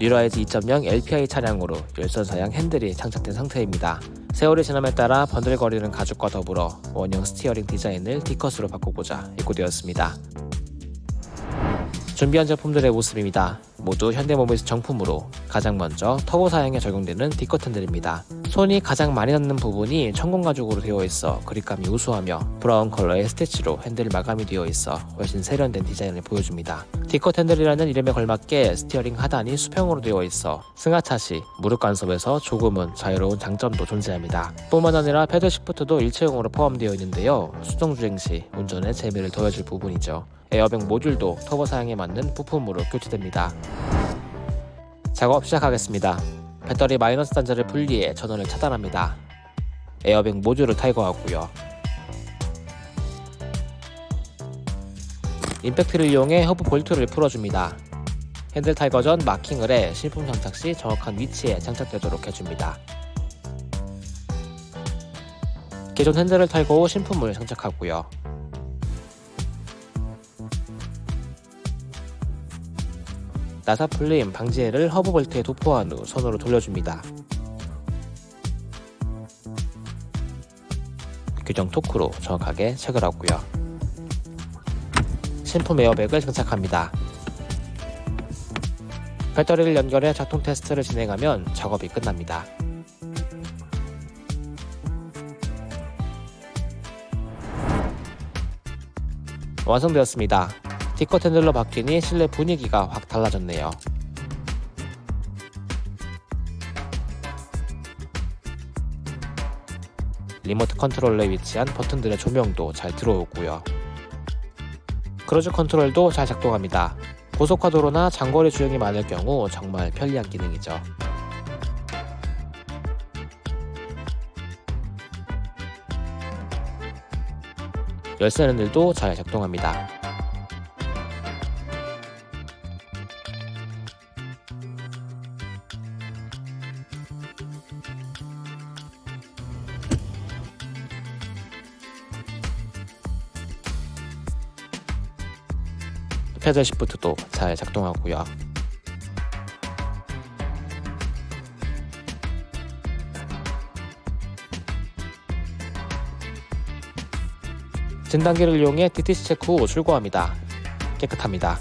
뉴라이즈 2.0 LPI 차량으로 열선 사양 핸들이 장착된 상태입니다. 세월이 지남에 따라 번들거리는 가죽과 더불어 원형 steering 디자인을 D컷으로 바꾸고자 입고되었습니다. 준비한 제품들의 모습입니다. 모두 현대모비스 정품으로 가장 먼저 터보 사양에 적용되는 D컷 핸들입니다. 손이 가장 많이 닿는 부분이 천공 가죽으로 되어 있어 그립감이 우수하며 브라운 컬러의 스티치로 핸들 마감이 되어 있어 훨씬 세련된 디자인을 보여줍니다. D컷 핸들이라는 이름에 걸맞게 steering 하단이 수평으로 되어 있어 승하차 시 무릎 간섭에서 조금은 자유로운 장점도 존재합니다. 뿐만 아니라 paddle shift도 일체형으로 포함되어 있는데요. 수동 주행 시 운전의 재미를 더해줄 부분이죠. 에어백 모듈도 터보 사양에 맞는 부품으로 교체됩니다. 작업 시작하겠습니다. 배터리 마이너스 단자를 분리해 전원을 차단합니다. 에어백 모듈을 탈거하고요. 임팩트를 이용해 허브 볼트를 풀어줍니다. 핸들 탈거 전 마킹을 해 신품 장착 시 정확한 위치에 장착되도록 해줍니다. 기존 핸들을 탈거 후 신품을 장착하고요. 나사 풀림 방지제를 허브 볼트에 도포한 후 손으로 돌려줍니다. 규정 토크로 정확하게 체결하고요. 신품 에어백을 장착합니다. 배터리를 연결해 작동 테스트를 진행하면 작업이 끝납니다. 완성되었습니다. D컷 핸들로 바뀌니 실내 분위기가 확 달라졌네요. 리모트 컨트롤러에 위치한 버튼들의 조명도 잘 들어오고요. cruise control도 잘 작동합니다. 고속화도로나 장거리 주행이 많을 경우 정말 편리한 기능이죠. 열쇠 핸들도 잘 작동합니다. 패드 시프트도 잘 작동하고요. 진단기를 이용해 DTC 체크 후 출고합니다. 깨끗합니다.